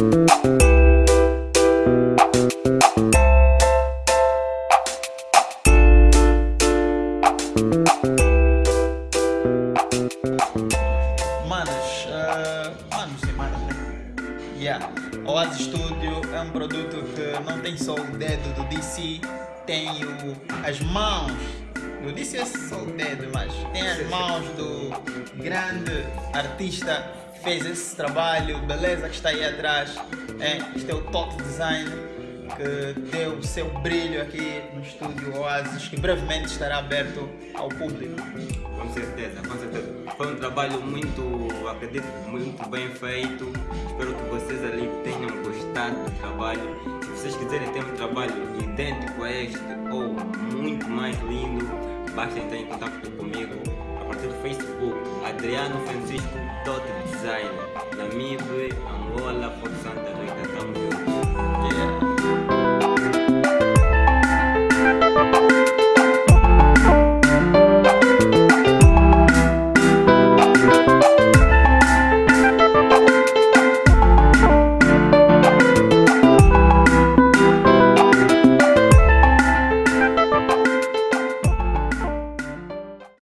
Manos, uh, manos e manos, né? Yeah. Oasis Studio é um produto que não tem só o dedo do DC, tem o, as mãos. do DC é só o dedo, mas tem as mãos do grande artista fez esse trabalho, beleza que está aí atrás. É, este é o Top Design que deu o seu brilho aqui no estúdio Oasis, que brevemente estará aberto ao público. Com certeza, com certeza. Foi um trabalho muito, acredito, muito bem feito. Espero que vocês ali tenham gostado do trabalho. Se vocês quiserem ter um trabalho idêntico a este ou muito mais lindo, basta entrar em contato comigo partir do Facebook Adriano Francisco Dot Design, Namibe, Angola, Porto Santa.